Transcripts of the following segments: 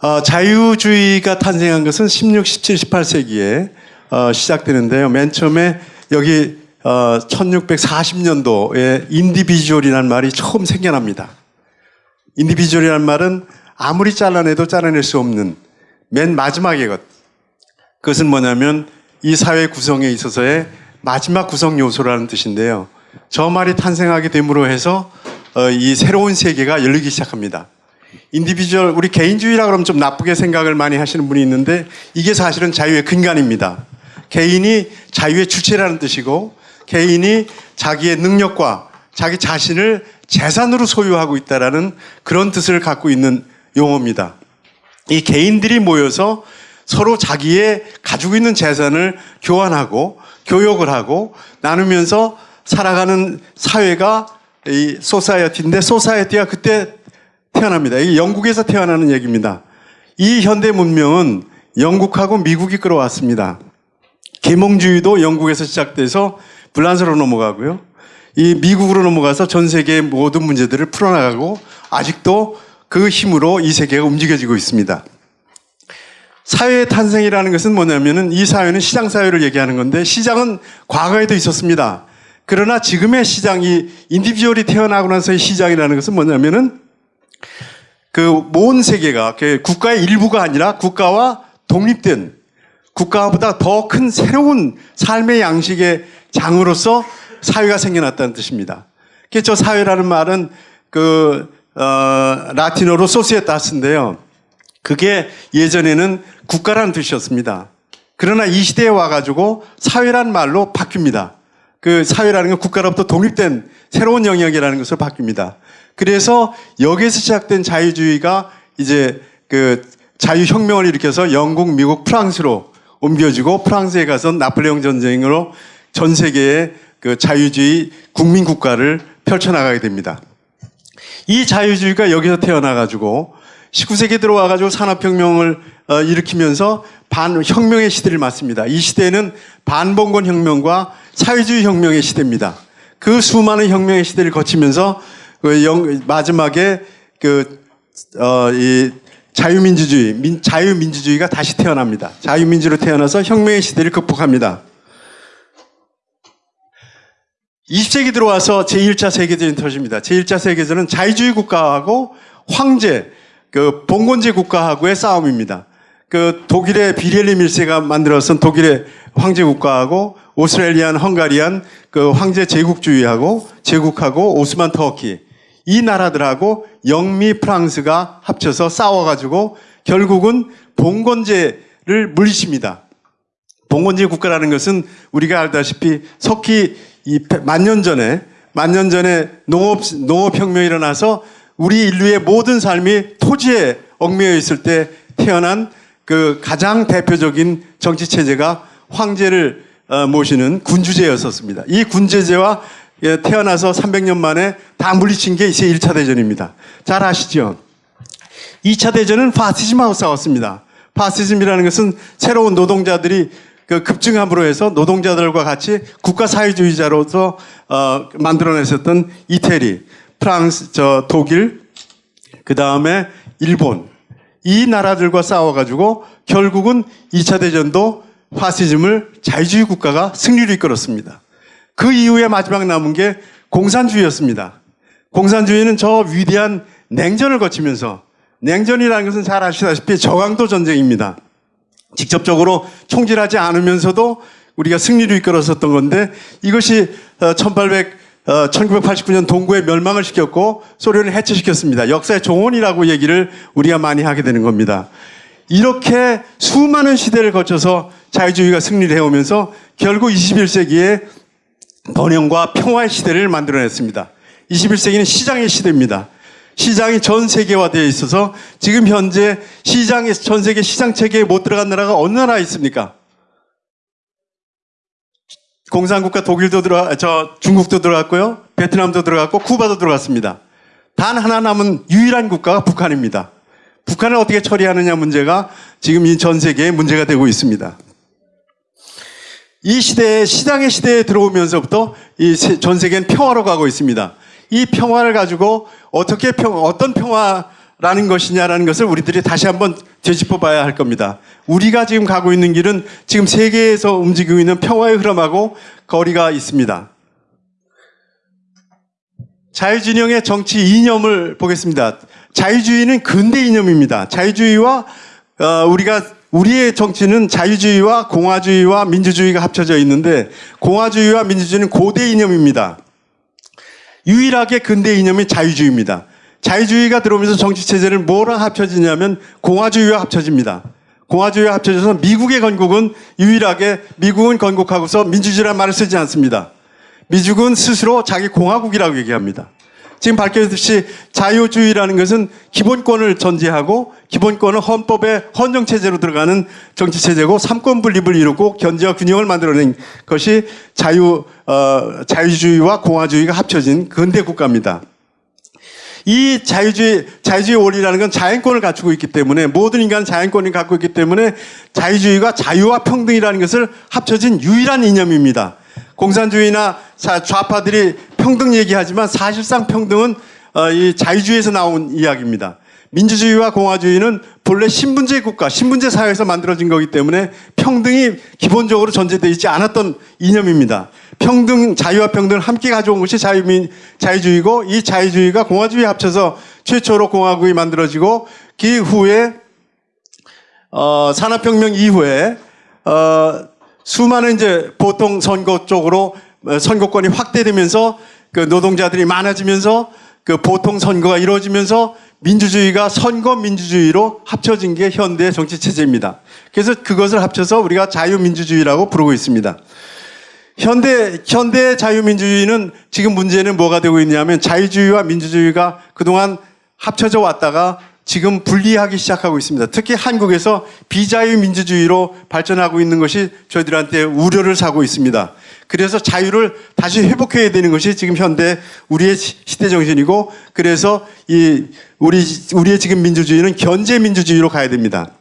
어, 자유주의가 탄생한 것은 16, 17, 18세기에 어, 시작되는데요. 맨 처음에 여기 어, 1640년도에 individual이라는 말이 처음 생겨납니다. individual이라는 말은 아무리 잘라내도 잘라낼 수 없는 맨 마지막의 것. 그것은 뭐냐면 이 사회 구성에 있어서의 마지막 구성 요소라는 뜻인데요. 저 말이 탄생하게 됨으로 해서 어, 이 새로운 세계가 열리기 시작합니다. individual 우리 개인주의라 그러면 좀 나쁘게 생각을 많이 하시는 분이 있는데 이게 사실은 자유의 근간입니다. 개인이 자유의 주체라는 뜻이고 개인이 자기의 능력과 자기 자신을 재산으로 소유하고 있다라는 그런 뜻을 갖고 있는 용어입니다. 이 개인들이 모여서 서로 자기의 가지고 있는 재산을 교환하고 교역을 하고 나누면서 살아가는 사회가 이 society인데 society가 그때 태어납니다. 이게 영국에서 태어나는 얘기입니다. 이 현대 문명은 영국하고 미국이 끌어왔습니다. 계몽주의도 영국에서 시작돼서 불란서로 넘어가고요. 이 미국으로 넘어가서 전 세계의 모든 문제들을 풀어나가고 아직도 그 힘으로 이 세계가 움직여지고 있습니다. 사회의 탄생이라는 것은 뭐냐면은 이 사회는 시장 사회를 얘기하는 건데 시장은 과거에도 있었습니다. 그러나 지금의 시장이 인디비주얼이 태어나고 나서의 시장이라는 것은 뭐냐면은 그 모든 세계가 그 국가의 일부가 아니라 국가와 독립된 국가보다 더 큰 새로운 삶의 양식의 장으로서 사회가 생겨났다는 뜻입니다. 그래서 저 사회라는 말은 그 어, 라틴어로 소시에타스인데요. 그게 예전에는 국가라는 뜻이었습니다. 그러나 이 시대에 와가지고 사회란 말로 바뀝니다. 그 사회라는 건 국가로부터 독립된 새로운 영역이라는 것으로 바뀝니다. 그래서 여기에서 시작된 자유주의가 이제 그 자유혁명을 일으켜서 영국, 미국, 프랑스로 옮겨지고 프랑스에 가서 나폴레옹 전쟁으로 전 세계의 그 자유주의 국민 국가를 펼쳐나가게 됩니다. 이 자유주의가 여기서 태어나가지고 19세기 들어와가지고 산업혁명을 어, 일으키면서 반혁명의 시대를 맞습니다. 이 시대는 반봉건 혁명과 사회주의 혁명의 시대입니다. 그 수많은 혁명의 시대를 거치면서 그 영, 마지막에 그, 어, 이 자유민주주의, 민, 자유민주주의가 다시 태어납니다. 자유민주로 태어나서 혁명의 시대를 극복합니다. 20세기 들어와서 제1차 세계대전이 터집니다. 제1차 세계대전은 자유주의 국가하고 황제, 그 봉건제 국가하고의 싸움입니다. 그 독일의 비렐리 밀세가 만들어선 독일의 황제 국가하고 오스트레일리안, 헝가리안 그 황제 제국주의하고 제국하고 오스만 터키 이 나라들하고 영미 프랑스가 합쳐서 싸워가지고 결국은 봉건제를 물리칩니다. 봉건제 국가라는 것은 우리가 알다시피 석기 만년 전에 만년 전에 농업 농업혁명이 일어나서 우리 인류의 모든 삶이 토지에 얽매여 있을 때 태어난 그 가장 대표적인 정치 체제가 황제를 어, 모시는 군주제였었습니다. 이 군주제와 예, 태어나서 300년 만에 다 물리친 게 이제 1차 대전입니다. 잘 아시죠? 2차 대전은 파시즘하고 싸웠습니다. 파시즘이라는 것은 새로운 노동자들이 그 급증함으로 해서 노동자들과 같이 국가 사회주의자로서 어, 만들어냈었던 이태리, 프랑스, 저 독일, 그 다음에 일본 이 나라들과 싸워가지고 결국은 2차 대전도 파시즘을 자유주의 국가가 승리로 이끌었습니다. 그 이후에 마지막 남은 게 공산주의였습니다. 공산주의는 저 위대한 냉전을 거치면서 냉전이라는 것은 잘 아시다시피 저강도 전쟁입니다. 직접적으로 총질하지 않으면서도 우리가 승리로 이끌었었던 건데 이것이 1800 어, 1989년 어, 동구의 멸망을 시켰고 소련을 해체시켰습니다. 역사의 종언이라고 얘기를 우리가 많이 하게 되는 겁니다. 이렇게 수많은 시대를 거쳐서 자유주의가 승리를 해오면서 결국 21세기에 번영과 평화의 시대를 만들어냈습니다. 21세기는 시장의 시대입니다. 시장이 전 세계화되어 있어서 지금 현재 시장에 전 세계 시장 체계에 못 들어간 나라가 어느 나라 있습니까? 공산국가 독일도 들어 저 중국도 들어갔고요. 베트남도 들어갔고 쿠바도 들어갔습니다. 단 하나 남은 유일한 국가가 북한입니다. 북한을 어떻게 처리하느냐 문제가 지금 이 전 세계에 문제가 되고 있습니다. 이 시대에 시장의 시대에 들어오면서부터 이 전 세계는 평화로 가고 있습니다. 이 평화를 가지고 어떻게 평 어떤 평화 라는 것이냐라는 것을 우리들이 다시 한번 되짚어 봐야 할 겁니다. 우리가 지금 가고 있는 길은 지금 세계에서 움직이고 있는 평화의 흐름하고 거리가 있습니다. 자유진영의 정치 이념을 보겠습니다. 자유주의는 근대 이념입니다. 자유주의와 어, 우리가 우리의 정치는 자유주의와 공화주의와 민주주의가 합쳐져 있는데 공화주의와 민주주의는 고대 이념입니다. 유일하게 근대 이념이 자유주의입니다. 자유주의가 들어오면서 정치 체제를 뭐랑 합쳐지냐면 공화주의와 합쳐집니다. 공화주의와 합쳐져서 미국의 건국은 유일하게 미국은 건국하고서 민주주의란 말을 쓰지 않습니다. 미국은 스스로 자기 공화국이라고 얘기합니다. 지금 밝혀졌듯이 자유주의라는 것은 기본권을 전제하고 기본권은 헌법의 헌정체제로 들어가는 정치체제고 삼권 분립을 이루고 견제와 균형을 만들어낸 것이 자유, 어, 자유주의와 공화주의가 합쳐진 근대 국가입니다. 이 자유주의, 자유주의 원리라는 건 자연권을 갖추고 있기 때문에 모든 인간은 자연권을 갖고 있기 때문에 자유주의가 자유와 평등이라는 것을 합쳐진 유일한 이념입니다. 공산주의나 좌파들이 평등 얘기하지만 사실상 평등은 어, 이 자유주의에서 나온 이야기입니다. 민주주의와 공화주의는 본래 신분제 국가, 신분제 사회에서 만들어진 거기 때문에 평등이 기본적으로 전제되어 있지 않았던 이념입니다. 평등, 자유와 평등을 함께 가져온 것이 자유민, 자유주의고 이 자유주의가 공화주의 합쳐서 최초로 공화국이 만들어지고 그 후에 어, 산업혁명 이후에 어, 수많은 이제 보통 선거 쪽으로 어, 선거권이 확대되면서 그 노동자들이 많아지면서 그 보통 선거가 이루어지면서 민주주의가 선거 민주주의로 합쳐진 게 현대 정치 체제입니다. 그래서 그것을 합쳐서 우리가 자유민주주의라고 부르고 있습니다. 현대 현대 자유민주주의는 지금 문제는 뭐가 되고 있냐면 자유주의와 민주주의가 그동안 합쳐져 왔다가 지금 분리하기 시작하고 있습니다. 특히 한국에서 비자유 민주주의로 발전하고 있는 것이 저희들한테 우려를 사고 있습니다. 그래서 자유를 다시 회복해야 되는 것이 지금 현대 우리의 시대 정신이고 그래서 이 우리 우리의 지금 민주주의는 견제 민주주의로 가야 됩니다.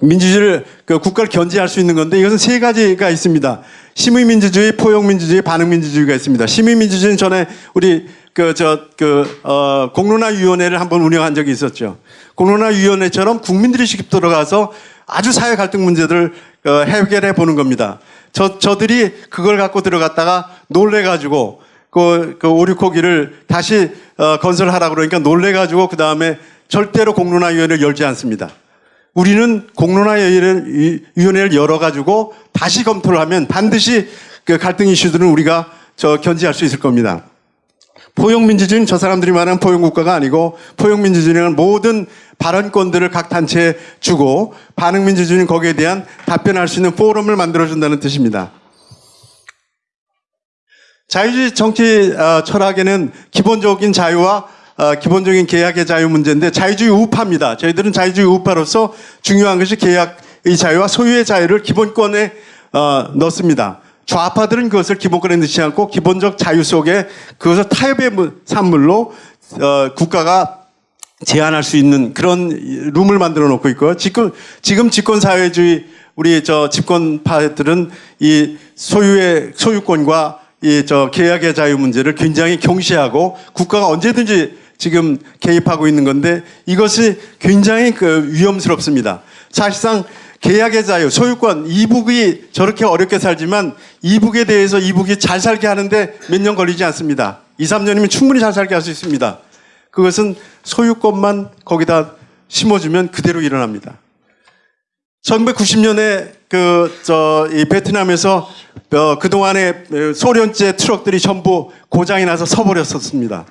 민주주의를 그 국가를 견제할 수 있는 건데 이것은 세 가지가 있습니다. 시민민주주의, 포용민주주의, 반응민주주의가 있습니다. 시민민주주의는 전에 우리 그 저 그 어 공론화위원회를 한번 운영한 적이 있었죠. 공론화위원회처럼 국민들이 직접 들어가서 아주 사회 갈등 문제들을 어, 해결해 보는 겁니다. 저 저들이 그걸 갖고 들어갔다가 놀래 가지고 그, 그 오류코기를 다시 어, 건설하라 그러니까 놀래가지고 그 다음에 절대로 공론화위원회를 열지 않습니다. 우리는 공론화위원회를 열어가지고 다시 검토를 하면 반드시 그 갈등 이슈들은 우리가 저 견제할 수 있을 겁니다. 포용민주주의는 저 사람들이 말하는 포용국가가 아니고 포용민주주의는 모든 발언권들을 각 단체에 주고 반응민주주의는 거기에 대한 답변할 수 있는 포럼을 만들어준다는 뜻입니다. 자유주의 정치 어, 철학에는 기본적인 자유와 어, 기본적인 계약의 자유 문제인데 자유주의 우파입니다. 저희들은 자유주의 우파로서 중요한 것이 계약의 자유와 소유의 자유를 기본권에 어, 넣습니다. 좌파들은 그것을 기본권에 넣지 않고 기본적 자유 속에 그것을 타협의 산물로 어, 국가가 제한할 수 있는 그런 룸을 만들어 놓고 있고요. 지금 지금 집권 사회주의 우리 저 집권파들은 이 소유의 소유권과 이 저 계약의 자유 문제를 굉장히 경시하고 국가가 언제든지 지금 개입하고 있는 건데 이것이 굉장히 그 위험스럽습니다. 사실상 계약의 자유, 소유권, 이북이 저렇게 어렵게 살지만 이북에 대해서 이북이 잘 살게 하는데 몇 년 걸리지 않습니다. 2, 3년이면 충분히 잘 살게 할 수 있습니다. 그것은 소유권만 거기다 심어주면 그대로 일어납니다. 1990년에 그, 저, 이 베트남에서 어, 그동안의 소련제 트럭들이 전부 고장이 나서 서버렸었습니다.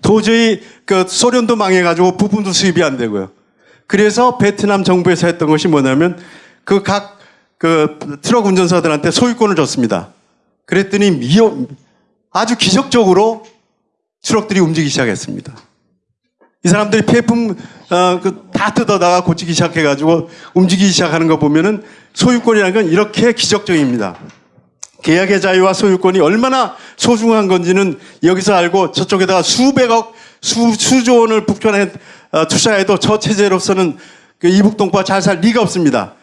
도저히 그 소련도 망해가지고 부품도 수입이 안 되고요. 그래서 베트남 정부에서 했던 것이 뭐냐면 그각그 트럭 운전사들한테 소유권을 줬습니다. 그랬더니 미어, 아주 기적적으로 트럭들이 움직이기 시작했습니다. 이 사람들이 폐품 어, 그 다 뜯어다가 고치기 시작해가지고 움직이기 시작하는 거 보면은 소유권이라는 건 이렇게 기적적입니다. 계약의 자유와 소유권이 얼마나 소중한 건지는 여기서 알고 저쪽에다가 수백억, 수, 수조 원을 북한에 어, 투자해도 저 체제로서는 그 이북 동포가 잘 살 리가 없습니다.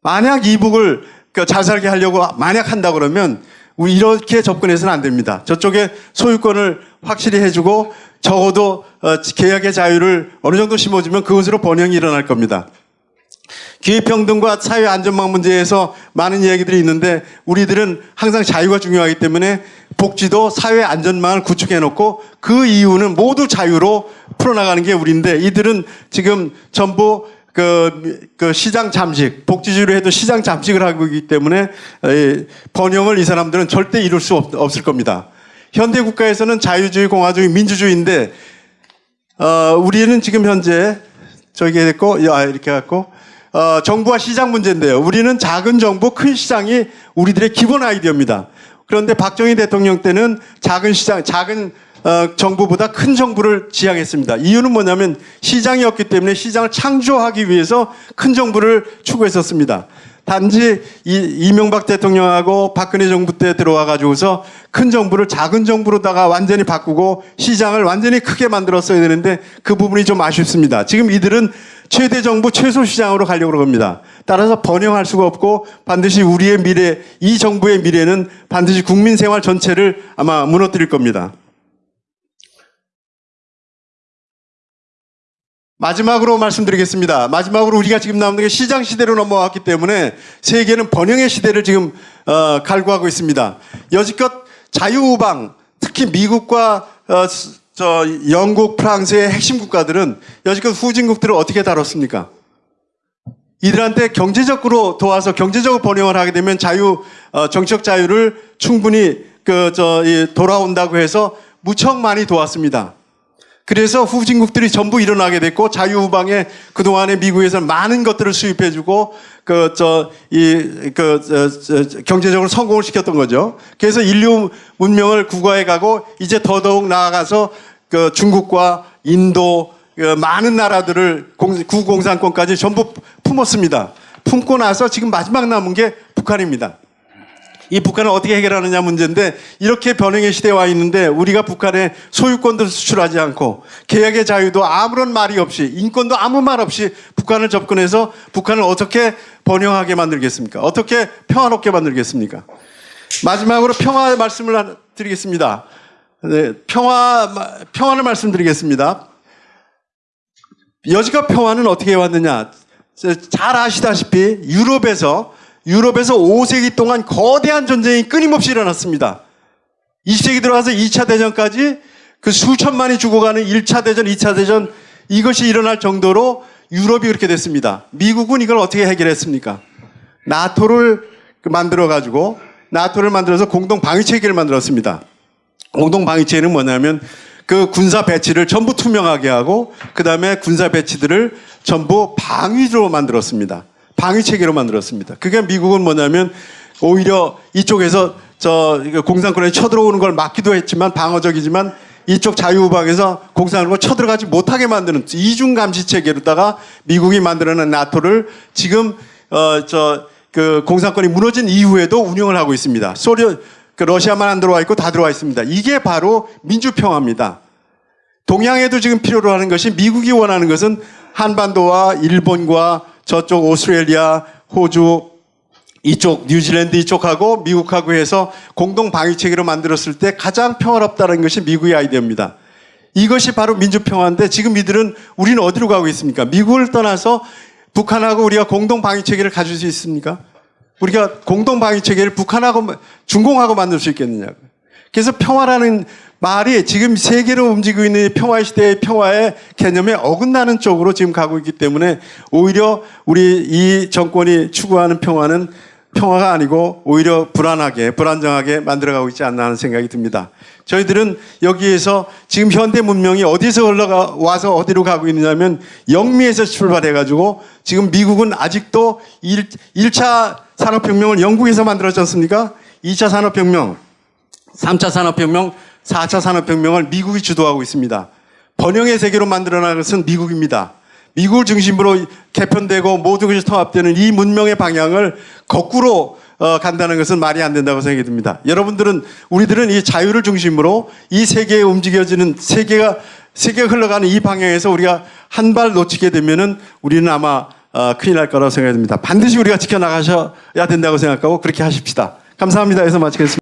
만약 이북을 그 잘 살게 하려고 만약 한다 그러면 이렇게 접근해서는 안 됩니다. 저쪽에 소유권을 확실히 해주고 적어도 어, 계약의 자유를 어느 정도 심어주면 그것으로 번영이 일어날 겁니다. 기회평등과 사회 안전망 문제에서 많은 이야기들이 있는데 우리들은 항상 자유가 중요하기 때문에 복지도 사회 안전망을 구축해 놓고 그 이유는 모두 자유로 풀어나가는 게 우리인데 이들은 지금 전부 그, 그 시장 잠식, 복지주의로 해도 시장 잠식을 하고 있기 때문에 에, 번영을 이 사람들은 절대 이룰 수 없, 없을 겁니다. 현대 국가에서는 자유주의, 공화주의, 민주주의인데 어, 우리는 지금 현재 저기 됐고 야, 이렇게 갖고 어, 정부와 시장 문제인데요. 우리는 작은 정부, 큰 시장이 우리들의 기본 아이디어입니다. 그런데 박정희 대통령 때는 작은 시장, 작은 어, 정부보다 큰 정부를 지향했습니다. 이유는 뭐냐면 시장이었기 때문에 시장을 창조하기 위해서 큰 정부를 추구했었습니다. 단지 이, 이명박 대통령하고 박근혜 정부 때 들어와 가지고서 큰 정부를 작은 정부로다가 완전히 바꾸고 시장을 완전히 크게 만들었어야 되는데 그 부분이 좀 아쉽습니다. 지금 이들은 최대 정부 최소 시장으로 가려고 합니다. 따라서 번영할 수가 없고 반드시 우리의 미래, 이 정부의 미래는 반드시 국민 생활 전체를 아마 무너뜨릴 겁니다. 마지막으로 말씀드리겠습니다. 마지막으로 우리가 지금 남는 게 시장 시대로 넘어왔기 때문에 세계는 번영의 시대를 지금 어, 갈구하고 있습니다. 여지껏 자유우방, 특히 미국과 어, 저 영국, 프랑스의 핵심 국가들은 여지껏 후진국들을 어떻게 다뤘습니까? 이들한테 경제적으로 도와서 경제적으로 번영을 하게 되면 자유 어, 정치적 자유를 충분히 그 저 돌아온다고 해서 무척 많이 도왔습니다. 그래서 후진국들이 전부 일어나게 됐고 자유후방에 그동안에 미국에서 많은 것들을 수입해주고 그 저이그 경제적으로 성공을 시켰던 거죠. 그래서 인류 문명을 구가해 가고 이제 더더욱 나아가서 그 중국과 인도 그 많은 나라들을 구공산권까지 전부 품었습니다. 품고 나서 지금 마지막 남은 게 북한입니다. 이 북한을 어떻게 해결하느냐 문제인데 이렇게 변형의 시대에 와 있는데 우리가 북한에 소유권도 수출하지 않고 계약의 자유도 아무런 말이 없이 인권도 아무 말 없이 북한을 접근해서 북한을 어떻게 번영하게 만들겠습니까? 어떻게 평화롭게 만들겠습니까? 마지막으로 평화 말씀을 드리겠습니다. 네, 평화 평화를 말씀드리겠습니다. 여지껏 평화는 어떻게 왔느냐? 잘 아시다시피 유럽에서 유럽에서 5세기 동안 거대한 전쟁이 끊임없이 일어났습니다. 20세기 들어가서 2차 대전까지 그 수천만이 죽어가는 1차 대전, 2차 대전 이것이 일어날 정도로 유럽이 그렇게 됐습니다. 미국은 이걸 어떻게 해결했습니까? 나토를 만들어 가지고 나토를 만들어서 공동 방위 체계를 만들었습니다. 공동 방위 체계는 뭐냐면 그 군사 배치를 전부 투명하게 하고 그 다음에 군사 배치들을 전부 방위로 만들었습니다. 방위 체계로 만들었습니다. 그게 미국은 뭐냐면 오히려 이쪽에서 저 공산권에 쳐들어오는 걸 막기도 했지만 방어적이지만 이쪽 자유우방에서 공산권을 쳐들어가지 못하게 만드는 이중 감시 체계로다가 미국이 만들어낸 나토를 지금 어 저 그 공산권이 무너진 이후에도 운영을 하고 있습니다. 소련 그 러시아만 안 들어와 있고 다 들어와 있습니다. 이게 바로 민주평화입니다. 동양에도 지금 필요로 하는 것이 미국이 원하는 것은 한반도와 일본과 저쪽 오스트레일리아, 호주, 이쪽 뉴질랜드 이쪽하고 미국하고 해서 공동 방위 체계로 만들었을 때 가장 평화롭다는 것이 미국의 아이디어입니다. 이것이 바로 민주평화인데 지금 이들은 우리는 어디로 가고 있습니까? 미국을 떠나서 북한하고 우리가 공동 방위 체계를 가질 수 있습니까? 우리가 공동 방위 체계를 북한하고 중공하고 만들 수 있겠느냐고. 그래서 평화라는 말이 지금 세계로 움직이고 있는 평화 시대의 평화의 개념에 어긋나는 쪽으로 지금 가고 있기 때문에 오히려 우리 이 정권이 추구하는 평화는 평화가 아니고 오히려 불안하게 불안정하게 만들어가고 있지 않나 하는 생각이 듭니다. 저희들은 여기에서 지금 현대 문명이 어디서 올라가 와서 어디로 가고 있느냐면 영미에서 출발해 가지고 지금 미국은 아직도 1, 1차 산업혁명을 영국에서 만들었지 않습니까? 2차 산업혁명 3차 산업혁명, 4차 산업혁명을 미국이 주도하고 있습니다. 번영의 세계로 만들어나는 것은 미국입니다. 미국을 중심으로 개편되고 모든 것이 통합되는 이 문명의 방향을 거꾸로 어, 간다는 것은 말이 안 된다고 생각이 듭니다. 여러분들은 우리들은 이 자유를 중심으로 이 세계에 움직여지는 세계가 세계가 흘러가는 이 방향에서 우리가 한 발 놓치게 되면은 우리는 아마 어, 큰일 날 거라고 생각이 듭니다. 반드시 우리가 지켜나가셔야 된다고 생각하고 그렇게 하십시다. 감사합니다. 해서 마치겠습니다.